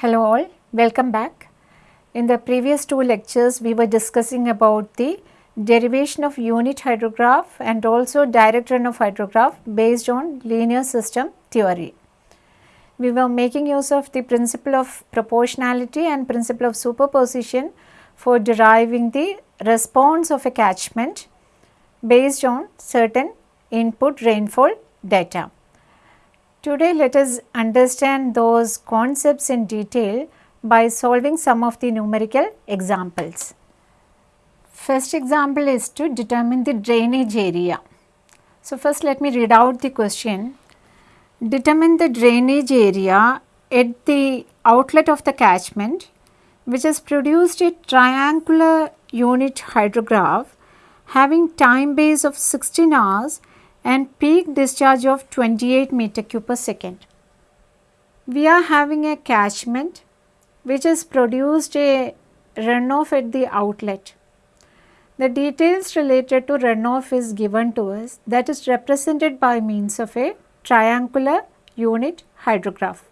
Hello all, welcome back. In the previous two lectures we were discussing about the derivation of unit hydrograph and also direct runoff hydrograph based on linear system theory. We were making use of the principle of proportionality and principle of superposition for deriving the response of a catchment based on certain input rainfall data. Today let us understand those concepts in detail by solving some of the numerical examples. First example is to determine the drainage area. So, first let me read out the question. Determine the drainage area at the outlet of the catchment which has produced a triangular unit hydrograph having time base of 16 hours and peak discharge of 28 meter cube per second. We are having a catchment which has produced a runoff at the outlet. The details related to runoff is given to us that is represented by means of a triangular unit hydrograph.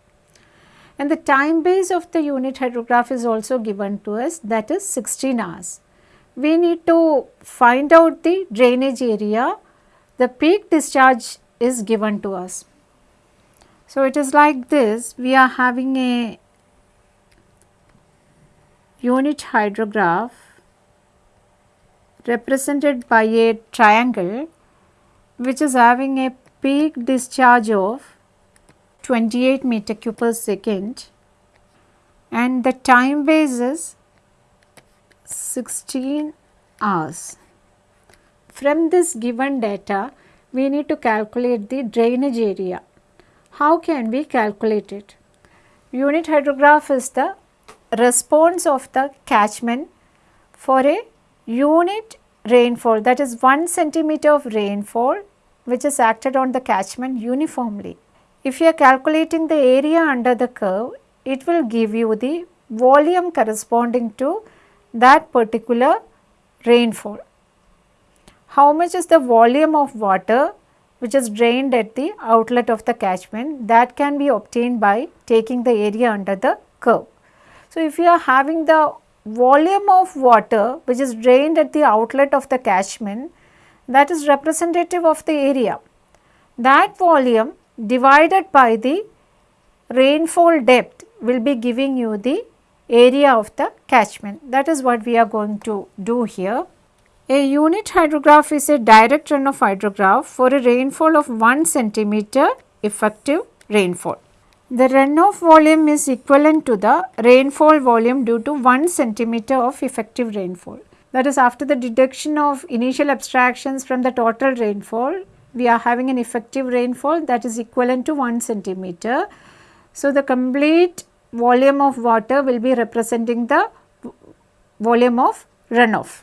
And the time base of the unit hydrograph is also given to us that is 16 hours. We need to find out the drainage area the peak discharge is given to us. So, it is like this we are having a unit hydrograph represented by a triangle which is having a peak discharge of 28 meter cube per second and the time base is 16 hours. From this given data, we need to calculate the drainage area. How can we calculate it? Unit hydrograph is the response of the catchment for a unit rainfall that is 1 centimeter of rainfall which is acted on the catchment uniformly. If you are calculating the area under the curve, it will give you the volume corresponding to that particular rainfall how much is the volume of water which is drained at the outlet of the catchment that can be obtained by taking the area under the curve. So, if you are having the volume of water which is drained at the outlet of the catchment that is representative of the area. That volume divided by the rainfall depth will be giving you the area of the catchment. That is what we are going to do here. A unit hydrograph is a direct runoff hydrograph for a rainfall of 1 centimeter effective rainfall. The runoff volume is equivalent to the rainfall volume due to 1 centimeter of effective rainfall. That is after the deduction of initial abstractions from the total rainfall, we are having an effective rainfall that is equivalent to 1 centimeter. So, the complete volume of water will be representing the volume of runoff.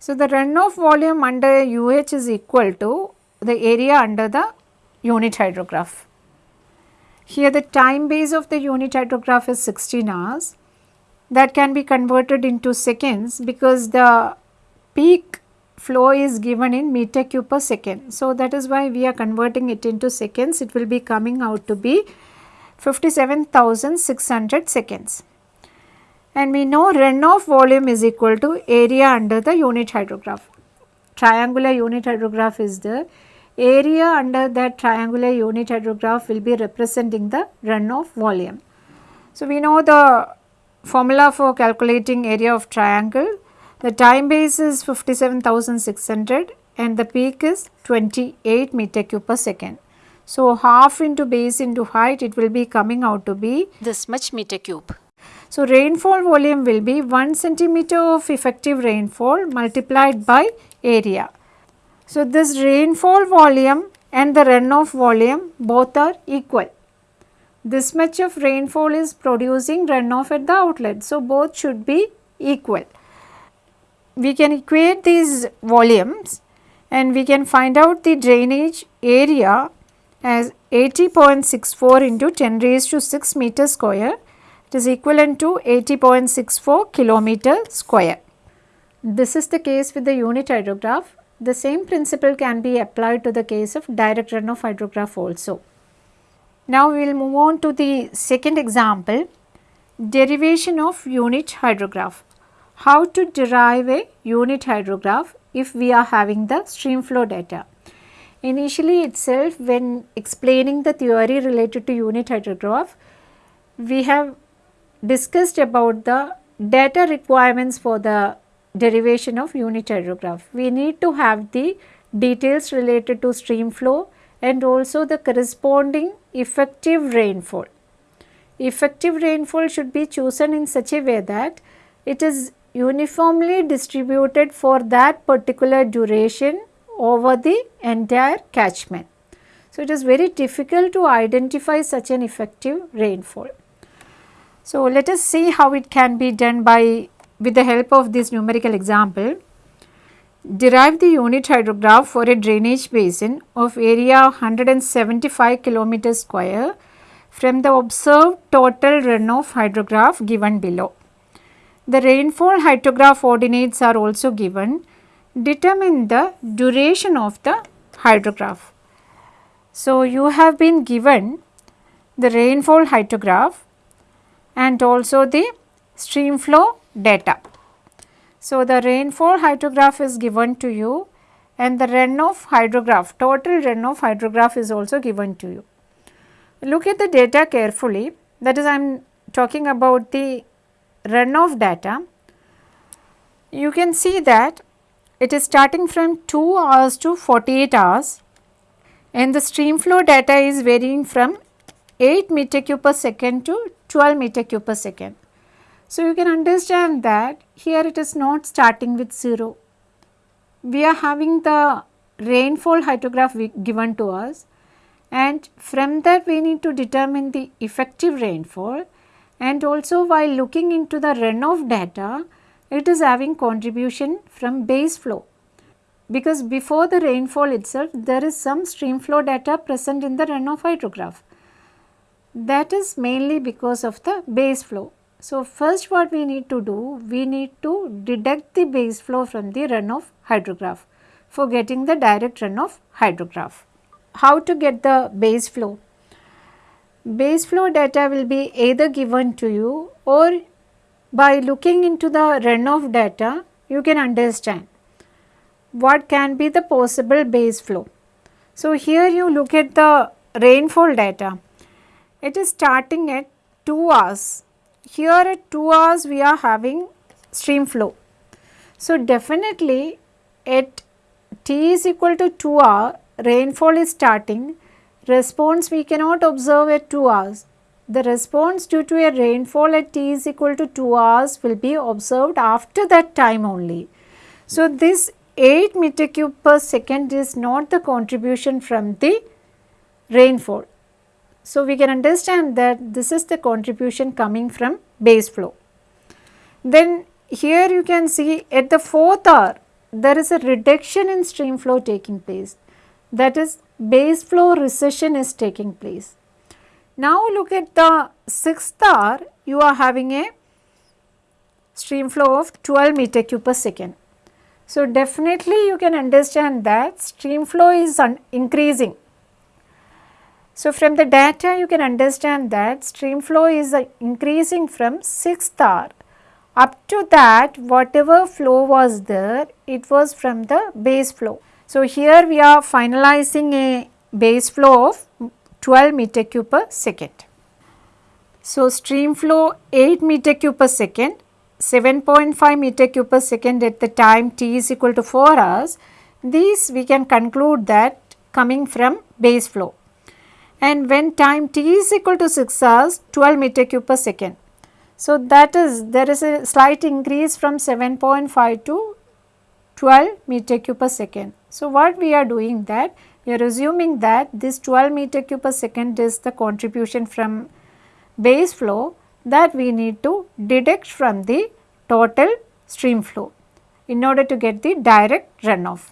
So, the runoff volume under UH is equal to the area under the unit hydrograph. Here the time base of the unit hydrograph is 16 hours that can be converted into seconds because the peak flow is given in meter cube per second. So, that is why we are converting it into seconds it will be coming out to be 57,600 seconds and we know runoff volume is equal to area under the unit hydrograph. Triangular unit hydrograph is the area under that triangular unit hydrograph will be representing the runoff volume. So, we know the formula for calculating area of triangle. The time base is 57,600 and the peak is 28 meter cube per second. So, half into base into height it will be coming out to be this much meter cube. So, rainfall volume will be 1 centimeter of effective rainfall multiplied by area. So, this rainfall volume and the runoff volume both are equal. This much of rainfall is producing runoff at the outlet. So, both should be equal. We can equate these volumes and we can find out the drainage area as 80.64 into 10 raised to 6 meter square it is equivalent to 80.64 kilometer square. This is the case with the unit hydrograph. The same principle can be applied to the case of direct runoff hydrograph also. Now we will move on to the second example. derivation of unit hydrograph. How to derive a unit hydrograph if we are having the stream flow data. Initially itself when explaining the theory related to unit hydrograph, we have discussed about the data requirements for the derivation of unit hydrograph. We need to have the details related to stream flow and also the corresponding effective rainfall. Effective rainfall should be chosen in such a way that it is uniformly distributed for that particular duration over the entire catchment. So, it is very difficult to identify such an effective rainfall. So, let us see how it can be done by with the help of this numerical example. Derive the unit hydrograph for a drainage basin of area 175 km square from the observed total runoff hydrograph given below. The rainfall hydrograph ordinates are also given. Determine the duration of the hydrograph. So, you have been given the rainfall hydrograph and also the stream flow data. So, the rainfall hydrograph is given to you and the runoff hydrograph, total runoff hydrograph is also given to you. Look at the data carefully that is I am talking about the runoff data. You can see that it is starting from 2 hours to 48 hours and the stream flow data is varying from 8 meter cube per second to 12 meter cube per second. So, you can understand that here it is not starting with 0. We are having the rainfall hydrograph given to us and from that we need to determine the effective rainfall and also while looking into the runoff data it is having contribution from base flow because before the rainfall itself there is some stream flow data present in the runoff hydrograph that is mainly because of the base flow. So, first what we need to do, we need to deduct the base flow from the runoff hydrograph for getting the direct runoff hydrograph. How to get the base flow? Base flow data will be either given to you or by looking into the runoff data you can understand what can be the possible base flow. So, here you look at the rainfall data it is starting at 2 hours. Here at 2 hours we are having stream flow. So, definitely at t is equal to 2 hour rainfall is starting response we cannot observe at 2 hours. The response due to a rainfall at t is equal to 2 hours will be observed after that time only. So, this 8 meter cube per second is not the contribution from the rainfall. So, we can understand that this is the contribution coming from base flow. Then here you can see at the fourth hour there is a reduction in stream flow taking place that is base flow recession is taking place. Now look at the sixth hour you are having a stream flow of 12 meter cube per second. So, definitely you can understand that stream flow is increasing so, from the data you can understand that stream flow is uh, increasing from 6th hour. Up to that whatever flow was there it was from the base flow. So, here we are finalizing a base flow of 12 meter cube per second. So, stream flow 8 meter cube per second, 7.5 meter cube per second at the time t is equal to 4 hours. These we can conclude that coming from base flow and when time t is equal to 6 hours 12 meter cube per second. So, that is there is a slight increase from 7.5 to 12 meter cube per second. So, what we are doing that we are assuming that this 12 meter cube per second is the contribution from base flow that we need to deduct from the total stream flow in order to get the direct runoff.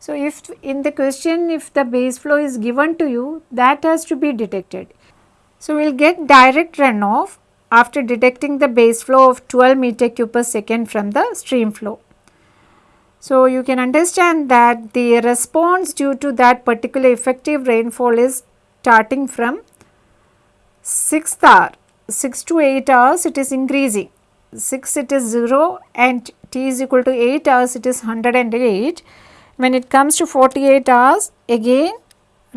So, if in the question if the base flow is given to you that has to be detected. So, we will get direct runoff after detecting the base flow of 12 meter cube per second from the stream flow. So, you can understand that the response due to that particular effective rainfall is starting from 6th hour. 6 to 8 hours it is increasing 6 it is 0 and t is equal to 8 hours it is 108 when it comes to 48 hours again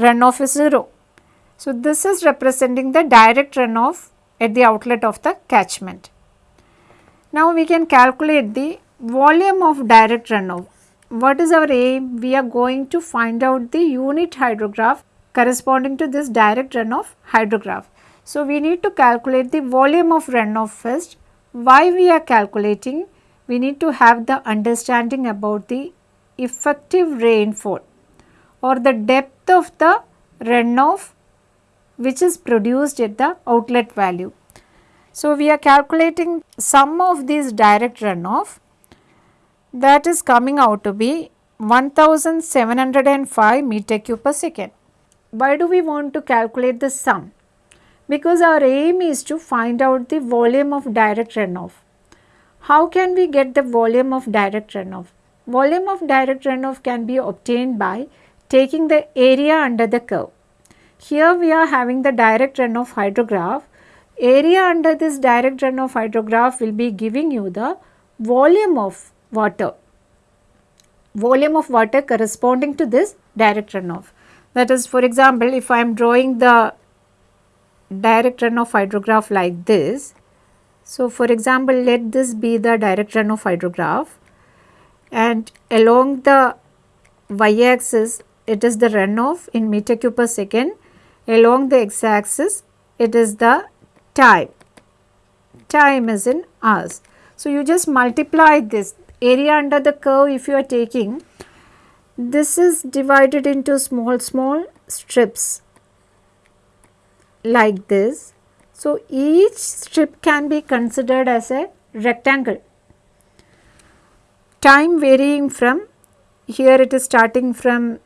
runoff is 0. So, this is representing the direct runoff at the outlet of the catchment. Now, we can calculate the volume of direct runoff. What is our aim? We are going to find out the unit hydrograph corresponding to this direct runoff hydrograph. So, we need to calculate the volume of runoff first. Why we are calculating? We need to have the understanding about the effective rainfall or the depth of the runoff which is produced at the outlet value. So, we are calculating sum of these direct runoff that is coming out to be 1705 meter cube per second. Why do we want to calculate the sum? Because our aim is to find out the volume of direct runoff. How can we get the volume of direct runoff? Volume of direct runoff can be obtained by taking the area under the curve. Here we are having the direct runoff hydrograph. Area under this direct runoff hydrograph will be giving you the volume of water. Volume of water corresponding to this direct runoff. That is for example, if I am drawing the direct runoff hydrograph like this. So, for example, let this be the direct runoff hydrograph and along the y axis it is the runoff in meter cube per second, along the x axis it is the time, time is in hours. So, you just multiply this area under the curve if you are taking this is divided into small small strips like this. So, each strip can be considered as a rectangle time varying from here it is starting from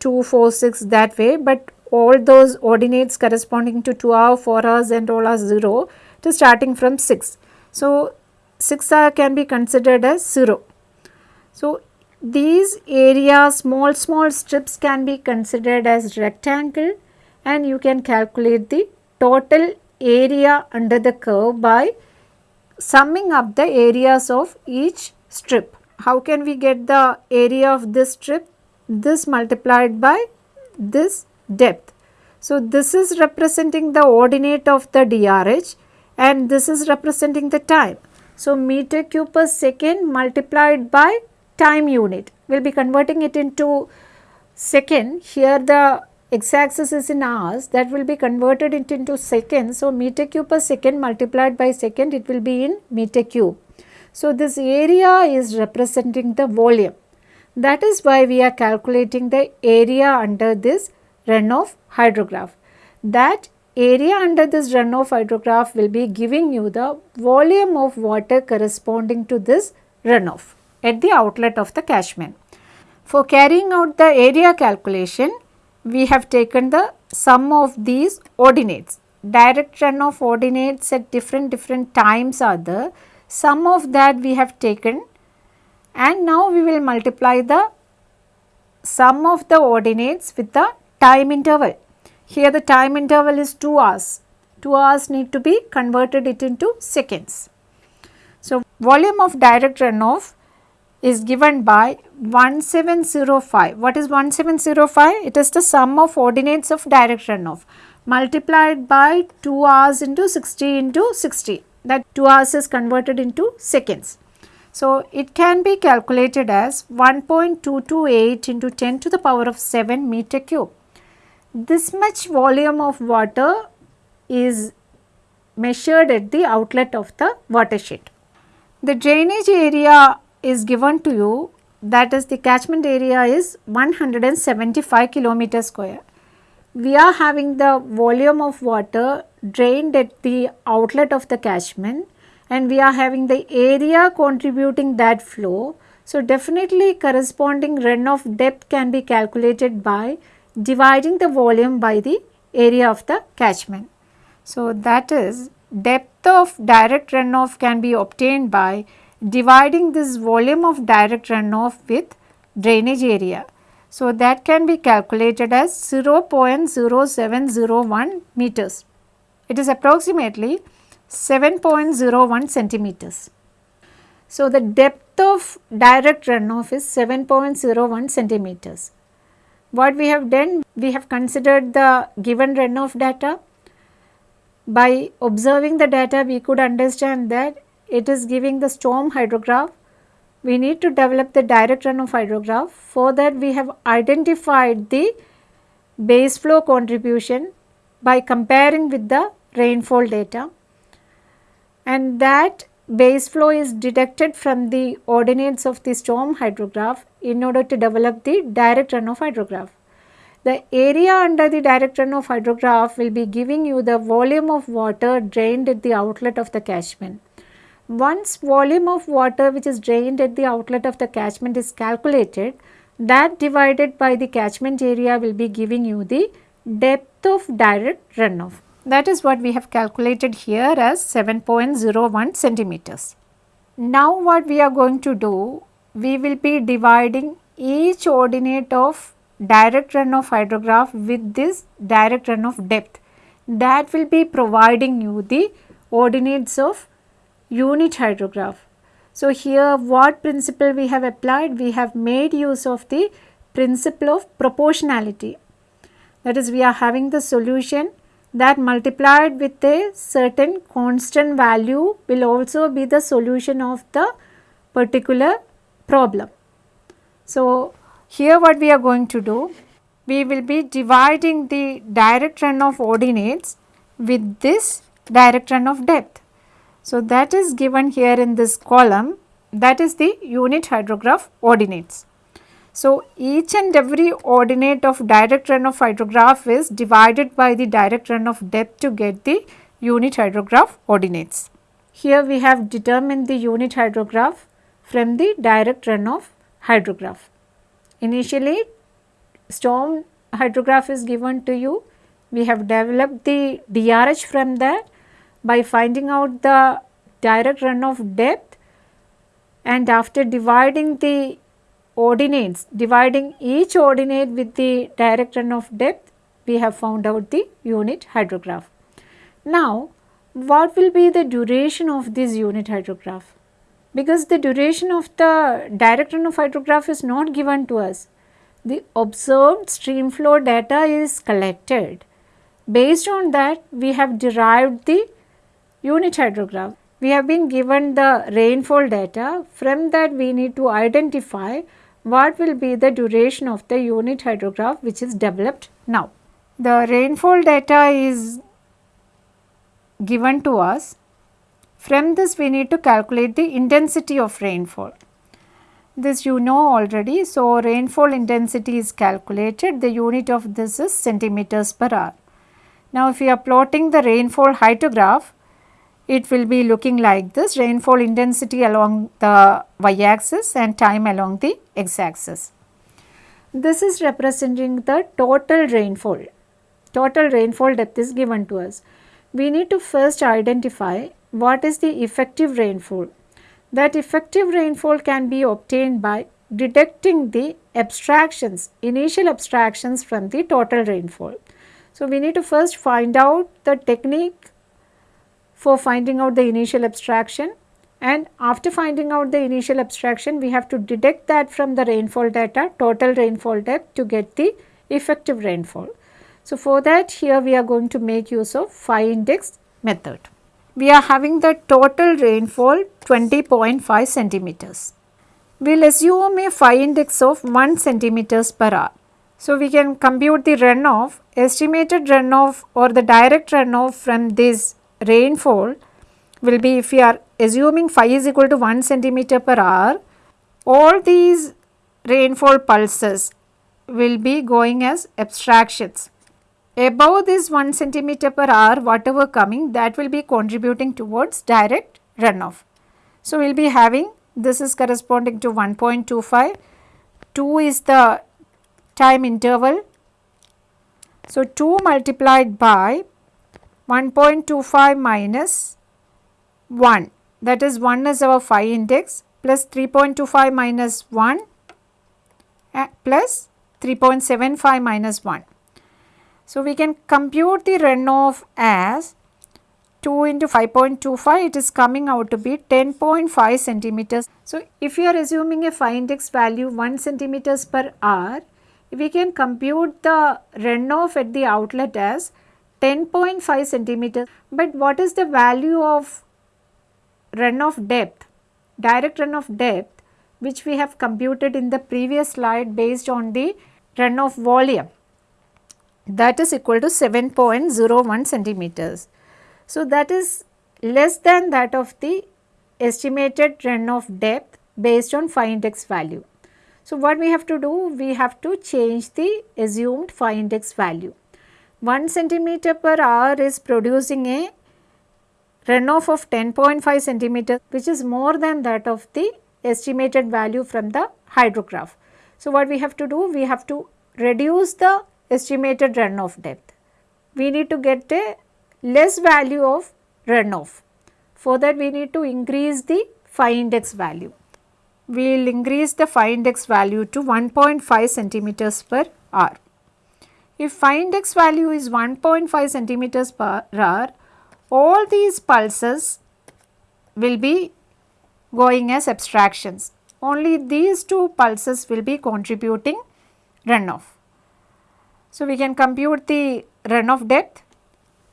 2, 4, 6 that way, but all those ordinates corresponding to 2 hour, 4 hours and all are 0 it is starting from 6. So, 6 hour can be considered as 0. So, these areas small small strips can be considered as rectangle and you can calculate the total area under the curve by summing up the areas of each strip how can we get the area of this strip? This multiplied by this depth. So, this is representing the ordinate of the DRH and this is representing the time. So, meter cube per second multiplied by time unit. We will be converting it into second. Here the x axis is in hours that will be converted into seconds. So, meter cube per second multiplied by second it will be in meter cube. So, this area is representing the volume. That is why we are calculating the area under this runoff hydrograph. That area under this runoff hydrograph will be giving you the volume of water corresponding to this runoff at the outlet of the catchment. For carrying out the area calculation, we have taken the sum of these ordinates. Direct runoff ordinates at different different times are there sum of that we have taken and now we will multiply the sum of the ordinates with the time interval. Here the time interval is 2 hours. 2 hours need to be converted it into seconds. So, volume of direct runoff is given by 1705. What is 1705? It is the sum of ordinates of direct runoff multiplied by 2 hours into 60 into 60 that 2 hours is converted into seconds. So, it can be calculated as 1.228 into 10 to the power of 7 meter cube. This much volume of water is measured at the outlet of the watershed. The drainage area is given to you that is the catchment area is 175 kilometer square. We are having the volume of water drained at the outlet of the catchment and we are having the area contributing that flow. So, definitely corresponding runoff depth can be calculated by dividing the volume by the area of the catchment. So, that is depth of direct runoff can be obtained by dividing this volume of direct runoff with drainage area. So, that can be calculated as 0.0701 meters. It is approximately 7.01 centimeters. So, the depth of direct runoff is 7.01 centimeters. What we have done? We have considered the given runoff data. By observing the data, we could understand that it is giving the storm hydrograph. We need to develop the direct runoff hydrograph. For that, we have identified the base flow contribution by comparing with the rainfall data and that base flow is deducted from the ordinates of the storm hydrograph in order to develop the direct runoff hydrograph. The area under the direct runoff hydrograph will be giving you the volume of water drained at the outlet of the catchment. Once volume of water which is drained at the outlet of the catchment is calculated, that divided by the catchment area will be giving you the depth of direct runoff. That is what we have calculated here as 7.01 centimeters. Now what we are going to do, we will be dividing each ordinate of direct runoff hydrograph with this direct runoff depth. That will be providing you the ordinates of unit hydrograph. So, here what principle we have applied? We have made use of the principle of proportionality. That is we are having the solution that multiplied with a certain constant value will also be the solution of the particular problem. So, here what we are going to do, we will be dividing the direct runoff ordinates with this direct runoff depth. So, that is given here in this column that is the unit hydrograph ordinates. So, each and every ordinate of direct runoff hydrograph is divided by the direct runoff depth to get the unit hydrograph ordinates. Here we have determined the unit hydrograph from the direct runoff hydrograph. Initially storm hydrograph is given to you. We have developed the DRH from that by finding out the direct runoff depth and after dividing the ordinates, dividing each ordinate with the direct runoff depth, we have found out the unit hydrograph. Now, what will be the duration of this unit hydrograph? Because the duration of the direct runoff hydrograph is not given to us. The observed stream flow data is collected. Based on that, we have derived the unit hydrograph. We have been given the rainfall data. From that, we need to identify what will be the duration of the unit hydrograph which is developed now. The rainfall data is given to us. From this we need to calculate the intensity of rainfall. This you know already. So, rainfall intensity is calculated. The unit of this is centimeters per hour. Now, if we are plotting the rainfall hydrograph, it will be looking like this rainfall intensity along the y axis and time along the x axis. This is representing the total rainfall. Total rainfall depth is given to us. We need to first identify what is the effective rainfall. That effective rainfall can be obtained by deducting the abstractions, initial abstractions from the total rainfall. So, we need to first find out the technique for finding out the initial abstraction and after finding out the initial abstraction we have to deduct that from the rainfall data total rainfall depth to get the effective rainfall. So, for that here we are going to make use of phi index method. We are having the total rainfall 20.5 centimeters. We will assume a phi index of 1 centimeters per hour. So, we can compute the runoff, estimated runoff or the direct runoff from this rainfall will be if we are assuming phi is equal to 1 centimeter per hour, all these rainfall pulses will be going as abstractions. Above this 1 centimeter per hour whatever coming that will be contributing towards direct runoff. So, we will be having this is corresponding to 1.25, 2 is the time interval. So, 2 multiplied by 1.25 minus 1 that is 1 is our phi index plus 3.25 minus 1 uh, plus 3.75 minus 1. So, we can compute the runoff as 2 into 5.25 it is coming out to be 10.5 centimeters. So, if you are assuming a phi index value 1 centimeters per hour, we can compute the runoff at the outlet as 10.5 centimeters. But what is the value of runoff depth, direct runoff depth which we have computed in the previous slide based on the runoff volume that is equal to 7.01 centimeters. So, that is less than that of the estimated runoff depth based on phi index value. So, what we have to do? We have to change the assumed phi index value. 1 centimeter per hour is producing a runoff of 10.5 centimeter which is more than that of the estimated value from the hydrograph. So, what we have to do? We have to reduce the estimated runoff depth. We need to get a less value of runoff. For that we need to increase the phi index value. We will increase the phi index value to 1.5 centimeters per hour. If phi index value is 1.5 centimeters per hour, all these pulses will be going as abstractions. Only these two pulses will be contributing runoff. So, we can compute the runoff depth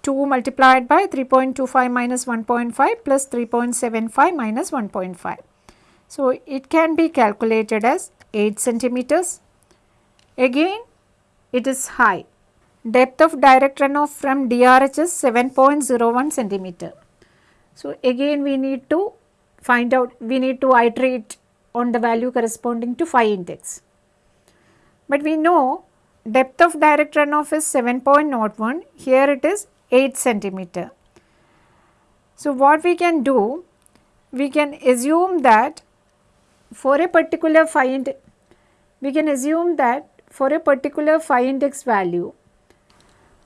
2 multiplied by 3.25 minus 1.5 plus 3.75 minus 1.5. So, it can be calculated as 8 centimeters. Again it is high. Depth of direct runoff from DRH is 7.01 centimeter. So, again we need to find out, we need to iterate on the value corresponding to phi index. But we know depth of direct runoff is 7.01, here it is 8 centimeter. So, what we can do? We can assume that for a particular phi index, we can assume that for a particular phi index value.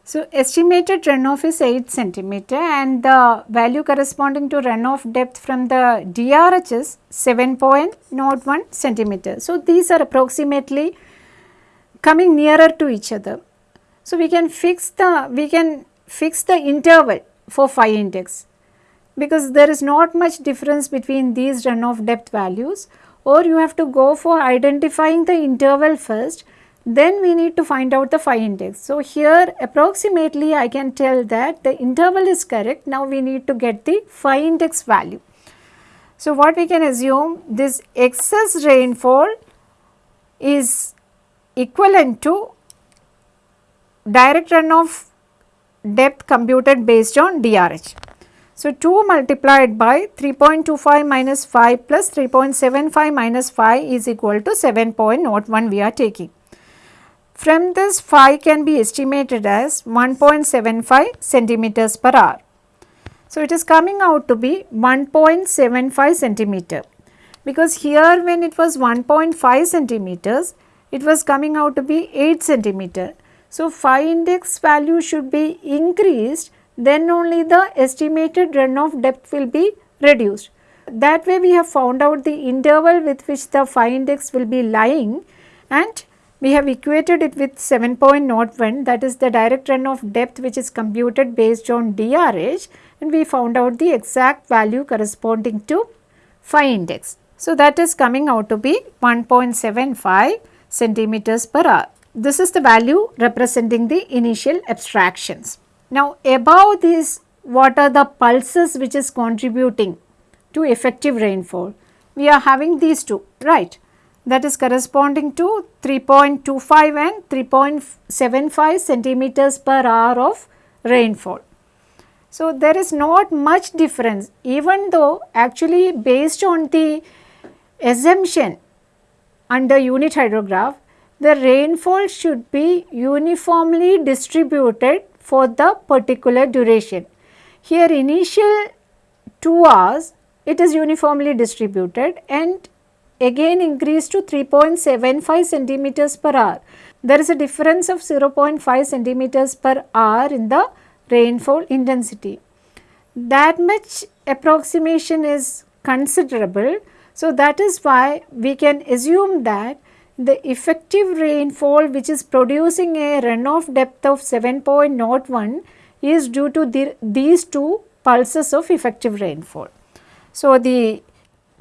So, estimated runoff is 8 centimeter and the value corresponding to runoff depth from the DRH is 7.01 centimeter. So, these are approximately coming nearer to each other. So, we can fix the we can fix the interval for phi index because there is not much difference between these runoff depth values or you have to go for identifying the interval first then we need to find out the phi index. So, here approximately I can tell that the interval is correct now we need to get the phi index value. So, what we can assume this excess rainfall is equivalent to direct runoff depth computed based on DRH. So, 2 multiplied by 3.25 minus 5 plus 3.75 minus 5 is equal to 7.01 we are taking. From this phi can be estimated as 1.75 centimeters per hour. So, it is coming out to be 1.75 centimeter because here when it was 1.5 centimeters it was coming out to be 8 centimeter so, phi index value should be increased then only the estimated runoff depth will be reduced. That way we have found out the interval with which the phi index will be lying and we have equated it with 7.01 that is the direct runoff depth which is computed based on DRH and we found out the exact value corresponding to phi index. So, that is coming out to be 1.75 centimeters per hour. This is the value representing the initial abstractions. Now above this what are the pulses which is contributing to effective rainfall? We are having these two right that is corresponding to 3.25 and 3.75 centimeters per hour of rainfall. So, there is not much difference even though actually based on the assumption under unit hydrograph the rainfall should be uniformly distributed for the particular duration. Here initial 2 hours it is uniformly distributed and again increased to 3.75 centimeters per hour. There is a difference of 0.5 centimeters per hour in the rainfall intensity. That much approximation is considerable. So, that is why we can assume that the effective rainfall which is producing a runoff depth of 7.01 is due to the, these two pulses of effective rainfall. So, the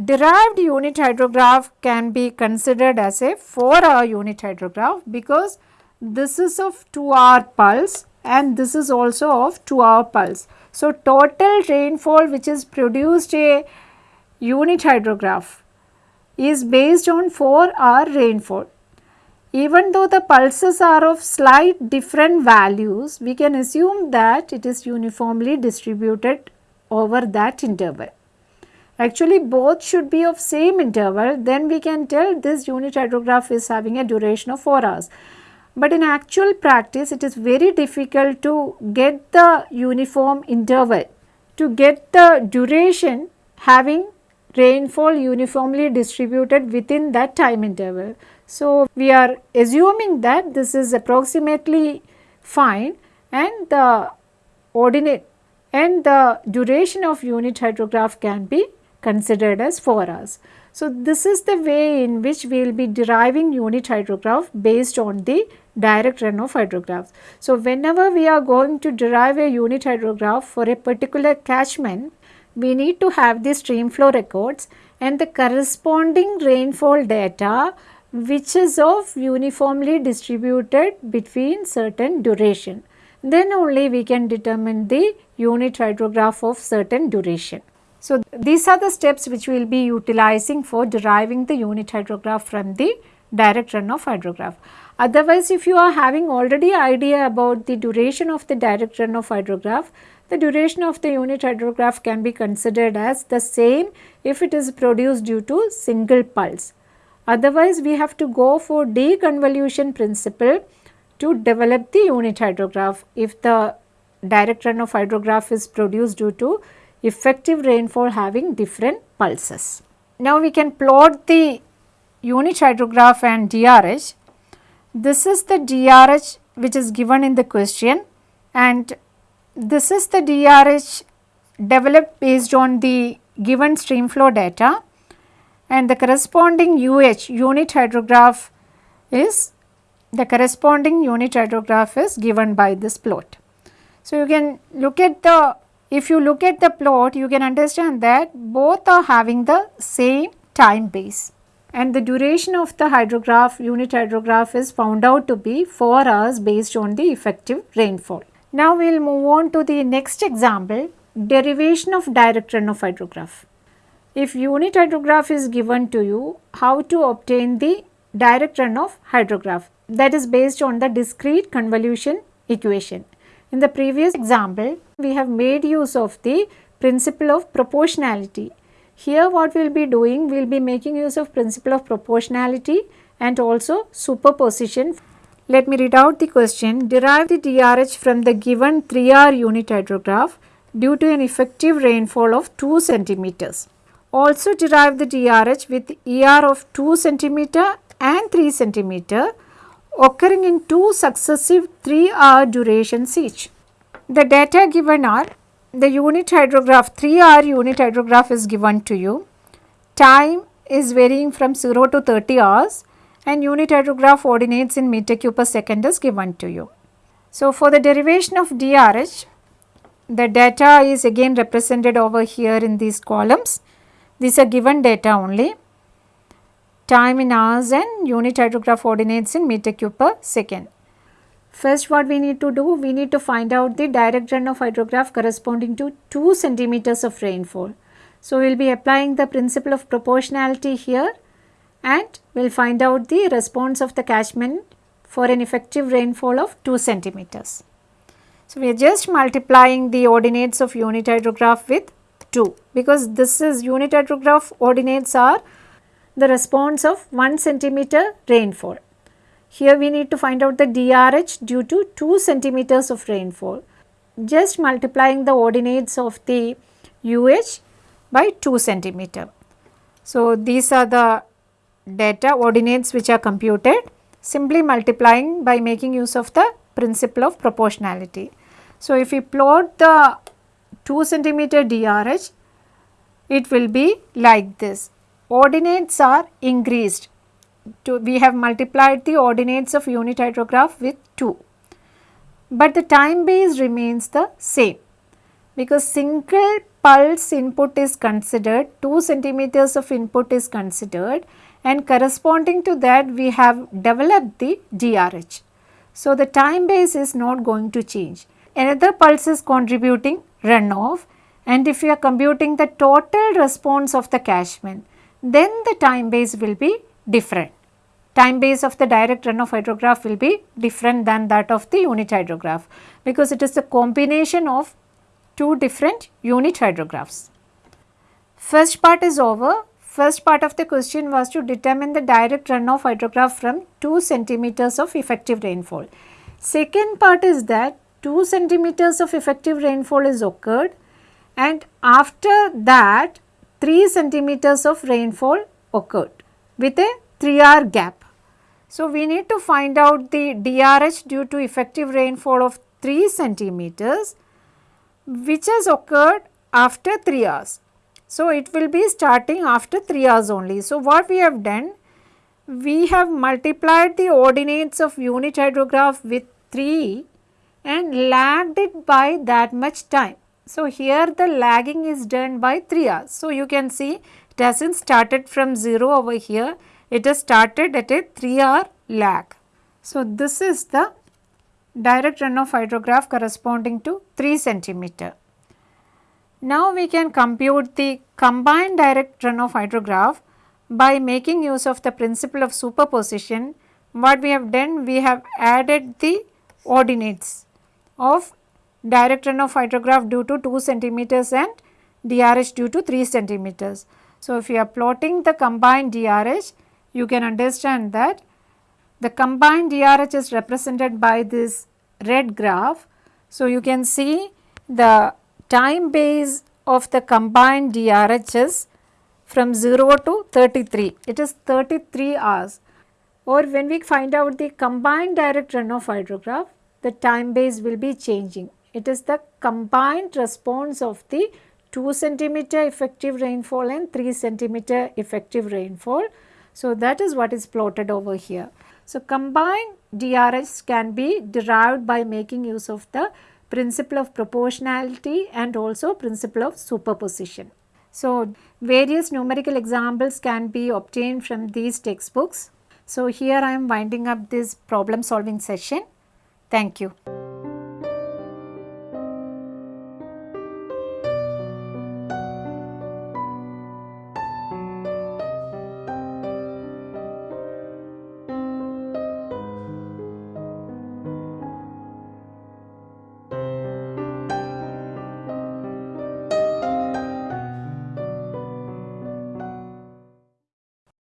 derived unit hydrograph can be considered as a 4 hour unit hydrograph because this is of 2 hour pulse and this is also of 2 hour pulse. So, total rainfall which is produced a unit hydrograph is based on 4 hour rainfall. Even though the pulses are of slight different values, we can assume that it is uniformly distributed over that interval. Actually both should be of same interval then we can tell this unit hydrograph is having a duration of 4 hours. But in actual practice it is very difficult to get the uniform interval to get the duration having rainfall uniformly distributed within that time interval. So, we are assuming that this is approximately fine and the ordinate and the duration of unit hydrograph can be considered as 4 hours. So, this is the way in which we will be deriving unit hydrograph based on the direct runoff hydrographs. So, whenever we are going to derive a unit hydrograph for a particular catchment, we need to have the stream flow records and the corresponding rainfall data which is of uniformly distributed between certain duration. Then only we can determine the unit hydrograph of certain duration. So, these are the steps which we will be utilizing for deriving the unit hydrograph from the direct runoff hydrograph. Otherwise, if you are having already idea about the duration of the direct runoff hydrograph, the duration of the unit hydrograph can be considered as the same if it is produced due to single pulse. Otherwise, we have to go for deconvolution principle to develop the unit hydrograph if the direct runoff hydrograph is produced due to effective rainfall having different pulses. Now, we can plot the unit hydrograph and DRH. This is the DRH which is given in the question and this is the DRH developed based on the given stream flow data and the corresponding UH unit hydrograph is the corresponding unit hydrograph is given by this plot. So, you can look at the if you look at the plot you can understand that both are having the same time base and the duration of the hydrograph unit hydrograph is found out to be 4 hours based on the effective rainfall. Now we will move on to the next example derivation of direct runoff hydrograph. If unit hydrograph is given to you, how to obtain the direct runoff hydrograph that is based on the discrete convolution equation. In the previous example, we have made use of the principle of proportionality. Here what we will be doing, we will be making use of principle of proportionality and also superposition let me read out the question. Derive the DRH from the given 3R unit hydrograph due to an effective rainfall of 2 centimeters. Also derive the DRH with ER of 2 centimeter and 3 centimeter occurring in two successive 3 hour durations each. The data given are the unit hydrograph 3 hour unit hydrograph is given to you. Time is varying from 0 to 30 hours and unit hydrograph ordinates in meter cube per second is given to you. So, for the derivation of DRH, the data is again represented over here in these columns. These are given data only. Time in hours and unit hydrograph ordinates in meter cube per second. First what we need to do, we need to find out the direct runoff hydrograph corresponding to 2 centimeters of rainfall. So, we will be applying the principle of proportionality here and we will find out the response of the catchment for an effective rainfall of 2 centimeters. So, we are just multiplying the ordinates of unit hydrograph with 2 because this is unit hydrograph ordinates are the response of 1 centimeter rainfall. Here we need to find out the DRH due to 2 centimeters of rainfall. Just multiplying the ordinates of the UH by 2 centimeter. So, these are the data ordinates which are computed simply multiplying by making use of the principle of proportionality. So, if we plot the 2 centimeter DRH, it will be like this. Ordinates are increased. To, we have multiplied the ordinates of unit hydrograph with 2, but the time base remains the same. because single pulse input is considered, 2 centimeters of input is considered and corresponding to that we have developed the DRH. So, the time base is not going to change. Another pulse is contributing runoff and if you are computing the total response of the catchment, then the time base will be different. Time base of the direct runoff hydrograph will be different than that of the unit hydrograph because it is a combination of two different unit hydrographs. First part is over. First part of the question was to determine the direct runoff hydrograph from 2 centimeters of effective rainfall. Second part is that 2 centimeters of effective rainfall is occurred and after that 3 centimeters of rainfall occurred with a 3 hour gap. So, we need to find out the DRH due to effective rainfall of 3 centimeters which has occurred after 3 hours. So, it will be starting after 3 hours only. So, what we have done? We have multiplied the ordinates of unit hydrograph with 3 and lagged it by that much time. So, here the lagging is done by 3 hours. So, you can see it hasn't started from 0 over here, it has started at a 3 hour lag. So, this is the direct runoff hydrograph corresponding to 3 centimeter. Now, we can compute the combined direct runoff hydrograph by making use of the principle of superposition. What we have done, we have added the ordinates of direct runoff hydrograph due to 2 centimeters and DRH due to 3 centimeters. So, if you are plotting the combined DRH, you can understand that the combined DRH is represented by this red graph. So, you can see the time base of the combined DRH is from 0 to 33, it is 33 hours or when we find out the combined direct runoff hydrograph, the time base will be changing. It is the combined response of the 2 centimeter effective rainfall and 3 centimeter effective rainfall. So, that is what is plotted over here. So, combined DRS can be derived by making use of the principle of proportionality and also principle of superposition. So, various numerical examples can be obtained from these textbooks. So, here I am winding up this problem solving session. Thank you.